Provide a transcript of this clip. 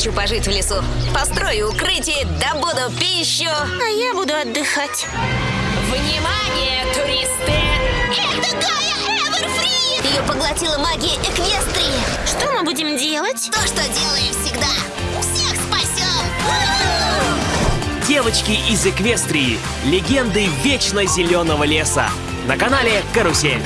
хочу пожить в лесу. Построю укрытие, добуду пищу. А я буду отдыхать. Внимание, туристы! Это Гая Эверфри! Ее поглотила магия Эквестрии. Что мы будем делать? То, что делаем всегда. Всех спасем! Девочки из Эквестрии. Легенды вечно зеленого леса. На канале Карусель.